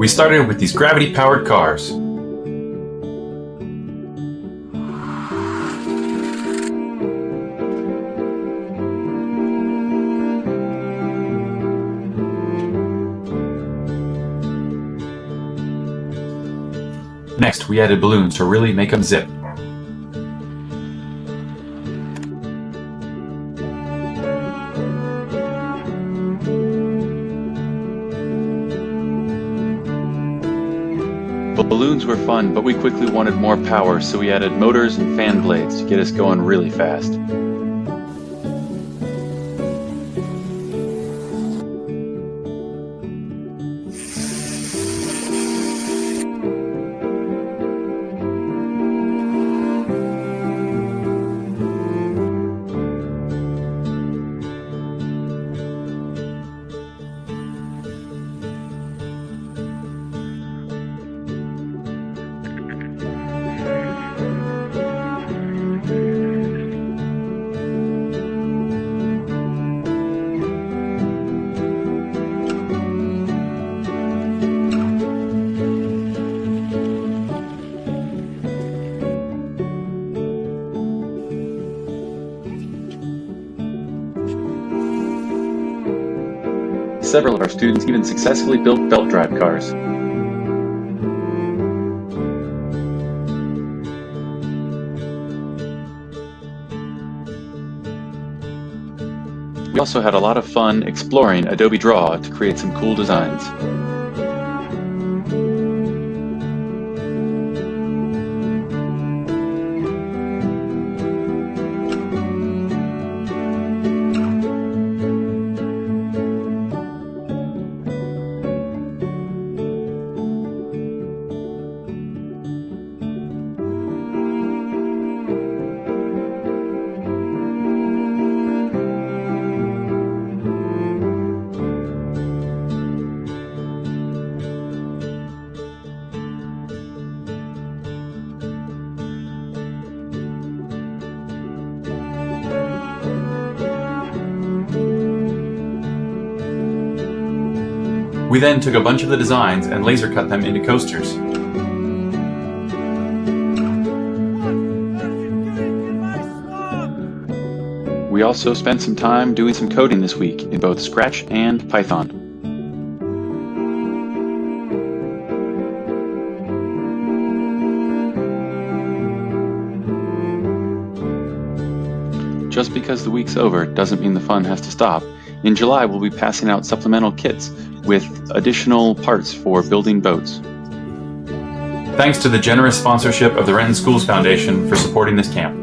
We started with these gravity-powered cars. Next, we added balloons to really make them zip. Balloons were fun, but we quickly wanted more power, so we added motors and fan blades to get us going really fast. Several of our students even successfully built belt drive cars. We also had a lot of fun exploring Adobe Draw to create some cool designs. We then took a bunch of the designs and laser cut them into coasters. We also spent some time doing some coding this week in both Scratch and Python. Just because the week's over doesn't mean the fun has to stop. In July, we'll be passing out supplemental kits with additional parts for building boats. Thanks to the generous sponsorship of the Renton Schools Foundation for supporting this camp.